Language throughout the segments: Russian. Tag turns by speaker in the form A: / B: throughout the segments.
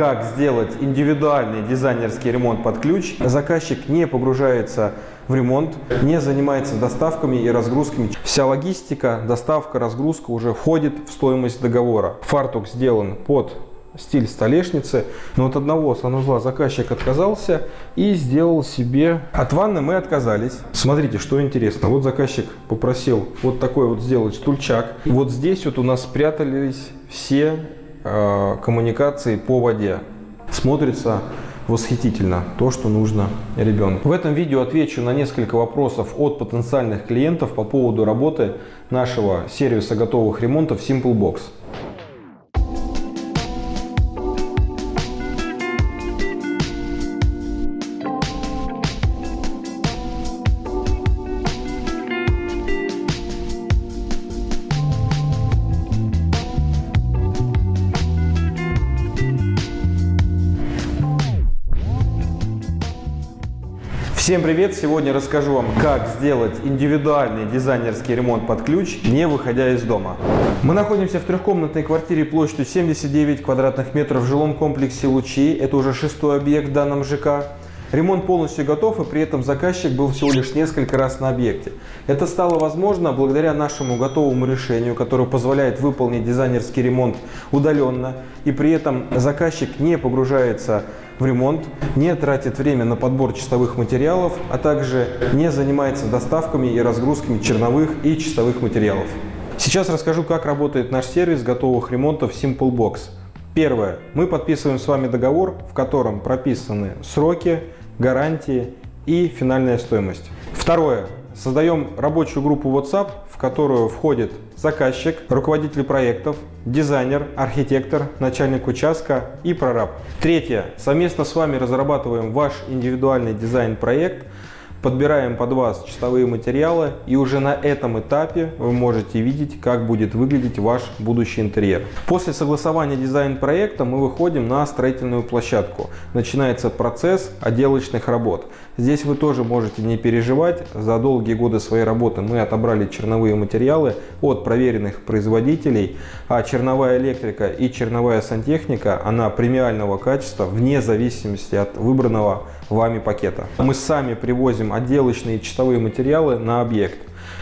A: как сделать индивидуальный дизайнерский ремонт под ключ. Заказчик не погружается в ремонт, не занимается доставками и разгрузками. Вся логистика, доставка, разгрузка уже входит в стоимость договора. Фартук сделан под стиль столешницы. Но от одного санузла заказчик отказался и сделал себе... От ванны мы отказались. Смотрите, что интересно. Вот заказчик попросил вот такой вот сделать стульчак. Вот здесь вот у нас спрятались все э, коммуникации по воде. Смотрится восхитительно то, что нужно ребенку. В этом видео отвечу на несколько вопросов от потенциальных клиентов по поводу работы нашего сервиса готовых ремонтов Simple Всем привет! Сегодня расскажу вам, как сделать индивидуальный дизайнерский ремонт под ключ, не выходя из дома. Мы находимся в трехкомнатной квартире площадью 79 квадратных метров в жилом комплексе Лучи. Это уже шестой объект в данном ЖК. Ремонт полностью готов, и при этом заказчик был всего лишь несколько раз на объекте. Это стало возможно благодаря нашему готовому решению, которое позволяет выполнить дизайнерский ремонт удаленно, и при этом заказчик не погружается в ремонт, не тратит время на подбор чистовых материалов, а также не занимается доставками и разгрузками черновых и чистовых материалов. Сейчас расскажу, как работает наш сервис готовых ремонтов Simple Box. Первое. Мы подписываем с вами договор, в котором прописаны сроки, гарантии и финальная стоимость. Второе. Создаем рабочую группу WhatsApp, в которую входит заказчик, руководитель проектов, дизайнер, архитектор, начальник участка и прораб. Третье. Совместно с вами разрабатываем ваш индивидуальный дизайн-проект – Подбираем под вас чистовые материалы и уже на этом этапе вы можете видеть, как будет выглядеть ваш будущий интерьер. После согласования дизайн-проекта мы выходим на строительную площадку. Начинается процесс отделочных работ. Здесь вы тоже можете не переживать. За долгие годы своей работы мы отобрали черновые материалы от проверенных производителей, а черновая электрика и черновая сантехника, она премиального качества вне зависимости от выбранного вами пакета. Мы сами привозим отделочные чистовые материалы на объект.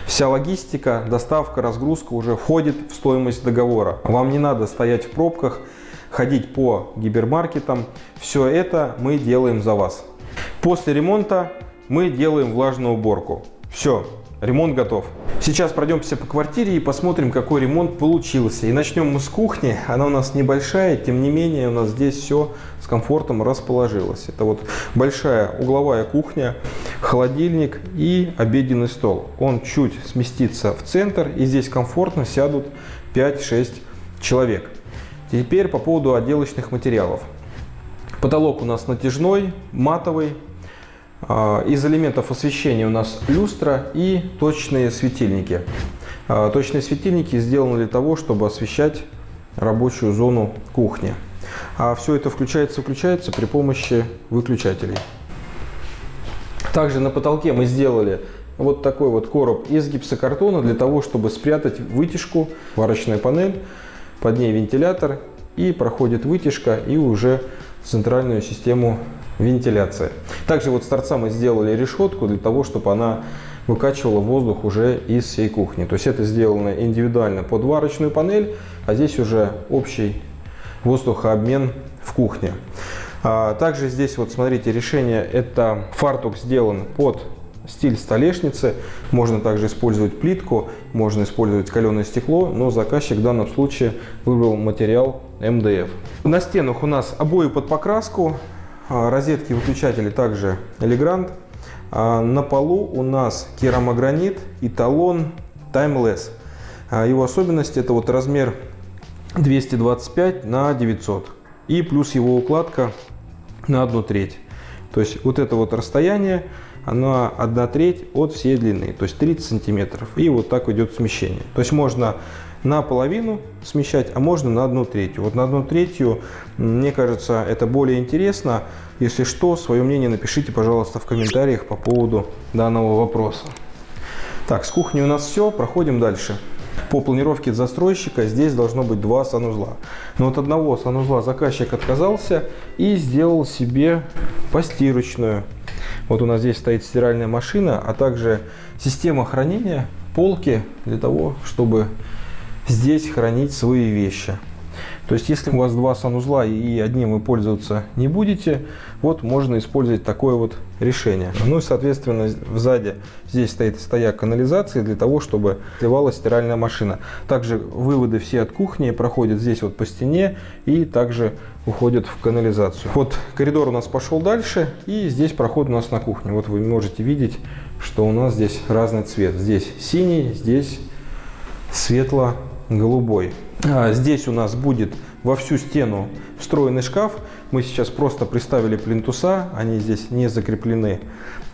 A: Вся логистика, доставка, разгрузка уже входит в стоимость договора. Вам не надо стоять в пробках, ходить по гипермаркетам. Все это мы делаем за вас. После ремонта мы делаем влажную уборку. Все, ремонт готов. Сейчас пройдемся по квартире и посмотрим, какой ремонт получился. И начнем мы с кухни. Она у нас небольшая, тем не менее у нас здесь все с комфортом расположилось. Это вот большая угловая кухня, холодильник и обеденный стол. Он чуть сместится в центр и здесь комфортно сядут 5-6 человек. Теперь по поводу отделочных материалов. Потолок у нас натяжной, матовый, из элементов освещения у нас люстра и точные светильники. А, точные светильники сделаны для того, чтобы освещать рабочую зону кухни. А все это включается-выключается при помощи выключателей. Также на потолке мы сделали вот такой вот короб из гипсокартона для того, чтобы спрятать вытяжку, варочная панель, под ней вентилятор и проходит вытяжка и уже центральную систему вентиляции. Также вот с торца мы сделали решетку для того, чтобы она выкачивала воздух уже из всей кухни. То есть это сделано индивидуально под варочную панель, а здесь уже общий воздухообмен в кухне. А также здесь вот смотрите решение, это фартук сделан под стиль столешницы. Можно также использовать плитку, можно использовать каленое стекло, но заказчик в данном случае выбрал материал МДФ. На стенах у нас обои под покраску, розетки выключатели также Elegant. А, на полу у нас керамогранит и талон Timeless. А, его особенность это вот размер 225 на 900 и плюс его укладка на 1 треть. То есть вот это вот расстояние, оно 1 треть от всей длины, то есть 30 сантиметров. И вот так идет смещение. То есть можно наполовину смещать, а можно на одну третью. Вот на одну третью, мне кажется, это более интересно. Если что, свое мнение напишите, пожалуйста, в комментариях по поводу данного вопроса. Так, с кухни у нас все, проходим дальше. По планировке застройщика здесь должно быть два санузла. Но от одного санузла заказчик отказался и сделал себе постирочную. Вот у нас здесь стоит стиральная машина, а также система хранения полки для того, чтобы здесь хранить свои вещи. То есть, если у вас два санузла и одним вы пользоваться не будете, вот можно использовать такое вот решение. Ну и, соответственно, сзади здесь стоит стояк канализации для того, чтобы сливалась стиральная машина. Также выводы все от кухни проходят здесь вот по стене и также уходят в канализацию. Вот коридор у нас пошел дальше и здесь проход у нас на кухне. Вот вы можете видеть, что у нас здесь разный цвет. Здесь синий, здесь светло-голубой. А здесь у нас будет во всю стену встроенный шкаф. Мы сейчас просто приставили плинтуса, они здесь не закреплены.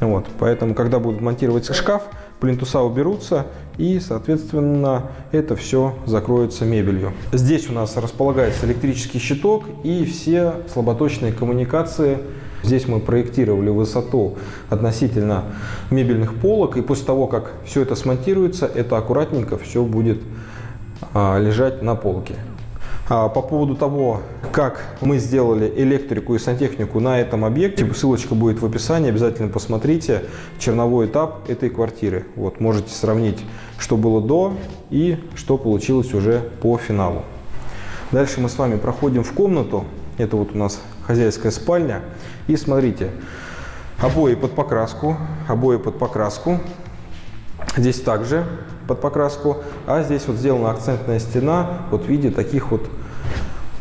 A: Вот, поэтому, когда будут монтировать шкаф, плинтуса уберутся и, соответственно, это все закроется мебелью. Здесь у нас располагается электрический щиток и все слаботочные коммуникации. Здесь мы проектировали высоту относительно мебельных полок, и после того, как все это смонтируется, это аккуратненько все будет лежать на полке. А, по поводу того, как мы сделали электрику и сантехнику на этом объекте, ссылочка будет в описании, обязательно посмотрите черновой этап этой квартиры. Вот, можете сравнить, что было до и что получилось уже по финалу. Дальше мы с вами проходим в комнату, это вот у нас хозяйская спальня, и смотрите, обои под покраску, обои под покраску, Здесь также под покраску, а здесь вот сделана акцентная стена вот в виде таких вот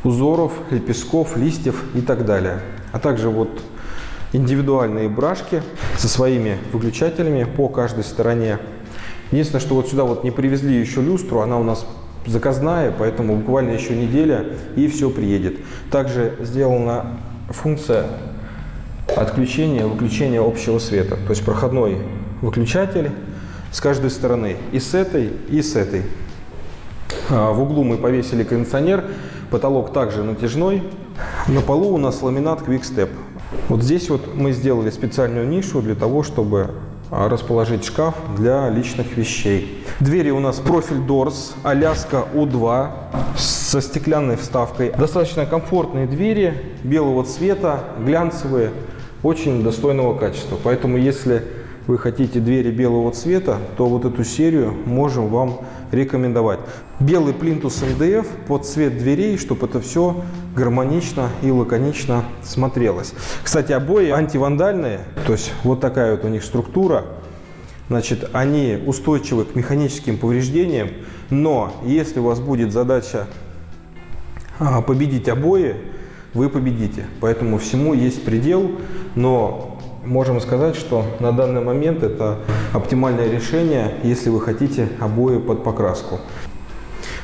A: узоров, лепестков, листьев и так далее. А также вот индивидуальные брашки со своими выключателями по каждой стороне. Единственное, что вот сюда вот не привезли еще люстру, она у нас заказная, поэтому буквально еще неделя и все приедет. Также сделана функция отключения, выключения общего света. То есть проходной выключатель с каждой стороны, и с этой, и с этой. А, в углу мы повесили кондиционер, потолок также натяжной. На полу у нас ламинат Quick Вот здесь вот мы сделали специальную нишу для того, чтобы а, расположить шкаф для личных вещей. Двери у нас профиль Doors, Аляска У2 со стеклянной вставкой. Достаточно комфортные двери, белого цвета, глянцевые, очень достойного качества. Поэтому если вы хотите двери белого цвета, то вот эту серию можем вам рекомендовать. Белый плинтус МДФ под цвет дверей, чтобы это все гармонично и лаконично смотрелось. Кстати, обои антивандальные, то есть вот такая вот у них структура. Значит, они устойчивы к механическим повреждениям, но если у вас будет задача а, победить обои, вы победите. Поэтому всему есть предел, но можем сказать, что на данный момент это оптимальное решение, если вы хотите обои под покраску.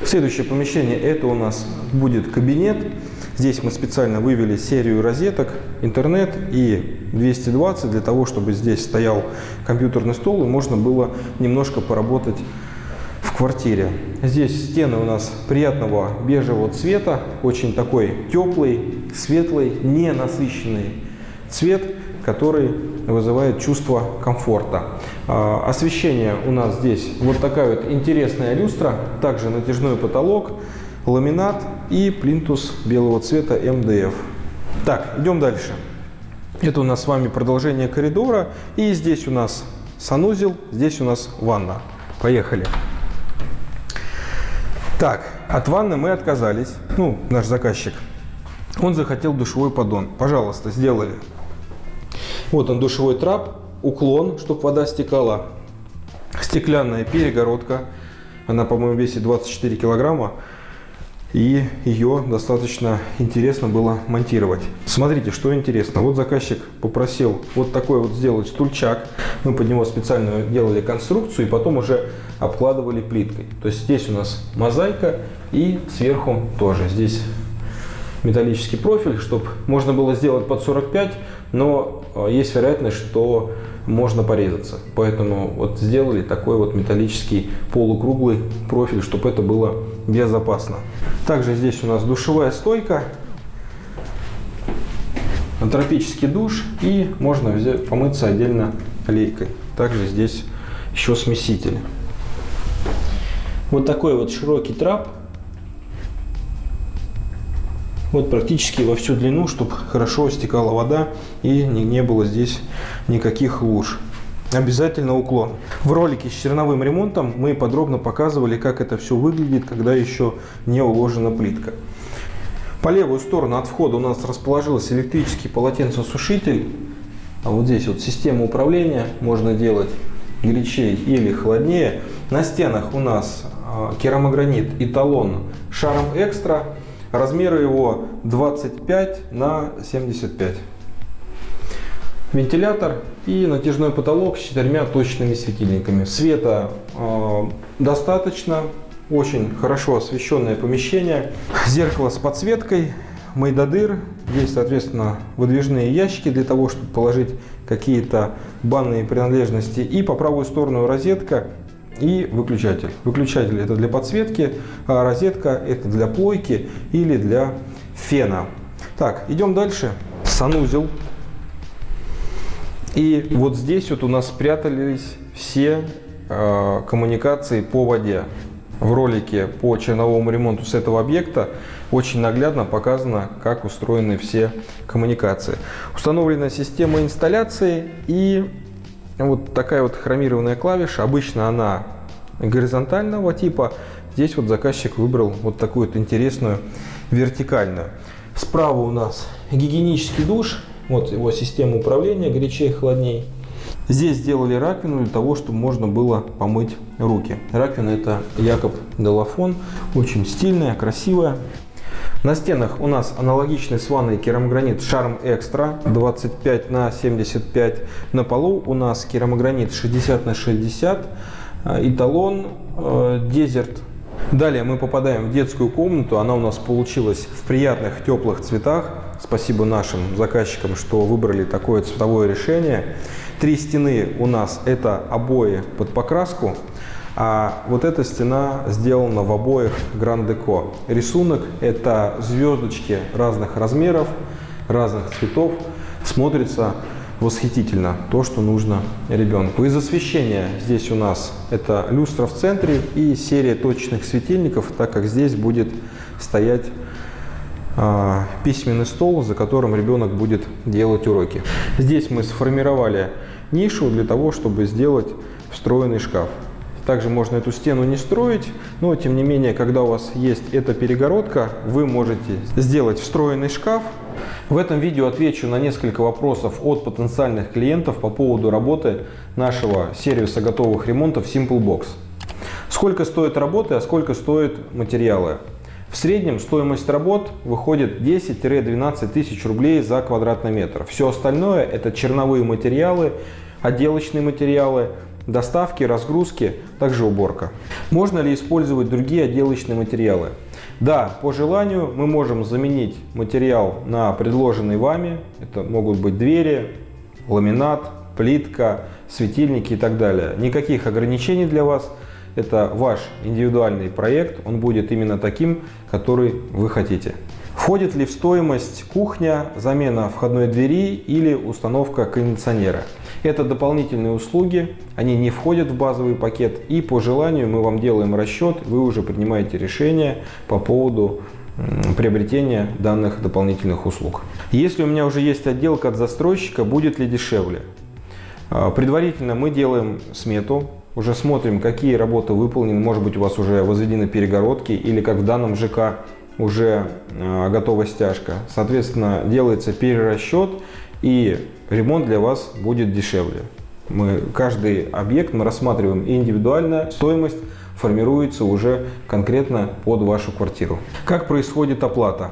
A: Следующее помещение это у нас будет кабинет. Здесь мы специально вывели серию розеток, интернет и 220 для того, чтобы здесь стоял компьютерный стол и можно было немножко поработать в квартире. Здесь стены у нас приятного бежевого цвета, очень такой теплый, светлый, не насыщенный цвет который вызывает чувство комфорта. А, освещение у нас здесь вот такая вот интересная люстра, также натяжной потолок, ламинат и плинтус белого цвета МДФ. Так, идем дальше. Это у нас с вами продолжение коридора. И здесь у нас санузел, здесь у нас ванна. Поехали. Так, от ванны мы отказались. Ну, наш заказчик. Он захотел душевой поддон. Пожалуйста, сделали. Вот он душевой трап, уклон, чтобы вода стекала. Стеклянная перегородка. Она, по-моему, весит 24 килограмма. И ее достаточно интересно было монтировать. Смотрите, что интересно. Вот заказчик попросил вот такой вот сделать стульчак. Мы под него специально делали конструкцию и потом уже обкладывали плиткой. То есть здесь у нас мозаика и сверху тоже. Здесь металлический профиль, чтобы можно было сделать под 45, но есть вероятность, что можно порезаться. Поэтому вот сделали такой вот металлический полукруглый профиль, чтобы это было безопасно. Также здесь у нас душевая стойка, тропический душ и можно взять, помыться отдельно лейкой. Также здесь еще смеситель. Вот такой вот широкий трап. Вот практически во всю длину, чтобы хорошо стекала вода и не, не было здесь никаких луж. Обязательно уклон. В ролике с черновым ремонтом мы подробно показывали, как это все выглядит, когда еще не уложена плитка. По левую сторону от входа у нас расположился электрический полотенцесушитель. А вот здесь вот система управления можно делать горячее или холоднее. На стенах у нас а, керамогранит эталон шаром экстра. Размеры его 25 на 75 вентилятор и натяжной потолок с четырьмя точными светильниками. Света э, достаточно, очень хорошо освещенное помещение. Зеркало с подсветкой, майдадыр. Здесь, соответственно, выдвижные ящики для того, чтобы положить какие-то банные принадлежности. И по правую сторону розетка и выключатель. Выключатель это для подсветки, а розетка это для плойки или для фена. Так, идем дальше. Санузел и вот здесь вот у нас спрятались все э, коммуникации по воде. В ролике по черновому ремонту с этого объекта очень наглядно показано, как устроены все коммуникации. Установлена система инсталляции и вот такая вот хромированная клавиша. Обычно она горизонтального типа. Здесь вот заказчик выбрал вот такую вот интересную вертикальную. Справа у нас гигиенический душ вот его система управления, горячее, холодней. Здесь сделали раковину для того, чтобы можно было помыть руки. Раковина это Якоб Делафон, очень стильная, красивая. На стенах у нас аналогичный с ванной керамогранит Шарм Экстра 25 на 75. На полу у нас керамогранит 60 на 60. Эталон Дезерт. Далее мы попадаем в детскую комнату. Она у нас получилась в приятных теплых цветах. Спасибо нашим заказчикам, что выбрали такое цветовое решение. Три стены у нас это обои под покраску, а вот эта стена сделана в Grand Deco. Рисунок это звездочки разных размеров, разных цветов. Смотрится восхитительно, то, что нужно ребенку. Из освещения здесь у нас это люстра в центре и серия точечных светильников, так как здесь будет стоять а, письменный стол, за которым ребенок будет делать уроки. Здесь мы сформировали нишу для того, чтобы сделать встроенный шкаф. Также можно эту стену не строить, но тем не менее, когда у вас есть эта перегородка, вы можете сделать встроенный шкаф. В этом видео отвечу на несколько вопросов от потенциальных клиентов по поводу работы нашего сервиса готовых ремонтов Simple Box. Сколько стоит работы, а сколько стоят материалы? В среднем стоимость работ выходит 10-12 тысяч рублей за квадратный метр. Все остальное это черновые материалы, отделочные материалы, доставки, разгрузки, также уборка. Можно ли использовать другие отделочные материалы? Да, по желанию мы можем заменить материал на предложенный вами. Это могут быть двери, ламинат, плитка, светильники и так далее. Никаких ограничений для вас это ваш индивидуальный проект, он будет именно таким, который вы хотите. Входит ли в стоимость кухня, замена входной двери или установка кондиционера? Это дополнительные услуги, они не входят в базовый пакет и по желанию мы вам делаем расчет, вы уже принимаете решение по поводу приобретения данных дополнительных услуг. Если у меня уже есть отделка от застройщика, будет ли дешевле? А, предварительно мы делаем смету, уже смотрим, какие работы выполнены, может быть у вас уже возведены перегородки или как в данном ЖК уже э, готова стяжка. Соответственно, делается перерасчет и ремонт для вас будет дешевле. Мы, каждый объект мы рассматриваем индивидуально, стоимость формируется уже конкретно под вашу квартиру. Как происходит оплата?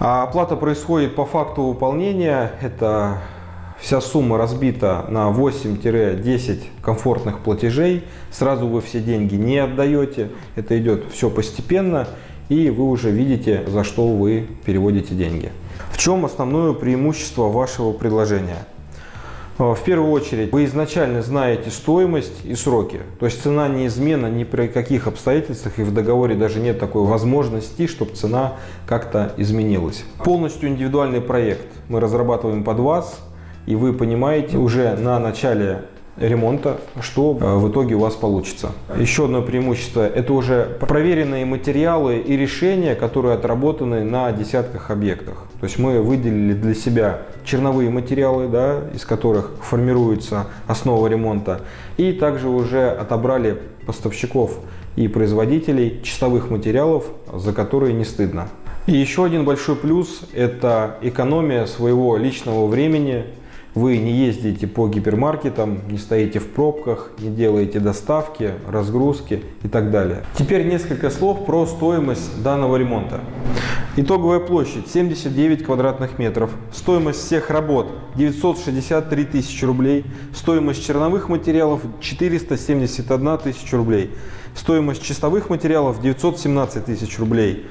A: А оплата происходит по факту выполнения. Это Вся сумма разбита на 8-10 комфортных платежей. Сразу вы все деньги не отдаете. Это идет все постепенно. И вы уже видите, за что вы переводите деньги. В чем основное преимущество вашего предложения? В первую очередь, вы изначально знаете стоимость и сроки. То есть цена неизменна ни при каких обстоятельствах, и в договоре даже нет такой возможности, чтобы цена как-то изменилась. Полностью индивидуальный проект мы разрабатываем под вас, и вы понимаете уже на начале ремонта, что э, в итоге у вас получится. Еще одно преимущество – это уже проверенные материалы и решения, которые отработаны на десятках объектах. То есть мы выделили для себя черновые материалы, да, из которых формируется основа ремонта, и также уже отобрали поставщиков и производителей чистовых материалов, за которые не стыдно. И еще один большой плюс – это экономия своего личного времени. Вы не ездите по гипермаркетам, не стоите в пробках, не делаете доставки, разгрузки и так далее. Теперь несколько слов про стоимость данного ремонта. Итоговая площадь 79 квадратных метров, стоимость всех работ 963 тысячи рублей, стоимость черновых материалов 471 тысяча рублей, стоимость чистовых материалов 917 тысяч рублей.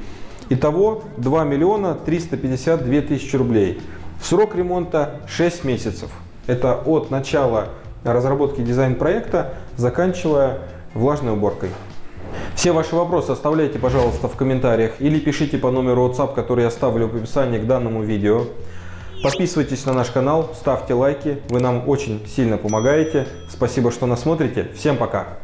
A: Итого 2 миллиона 352 тысячи рублей. Срок ремонта 6 месяцев. Это от начала разработки дизайн-проекта, заканчивая влажной уборкой. Все ваши вопросы оставляйте, пожалуйста, в комментариях или пишите по номеру WhatsApp, который я оставлю в описании к данному видео. Подписывайтесь на наш канал, ставьте лайки, вы нам очень сильно помогаете. Спасибо, что нас смотрите. Всем пока!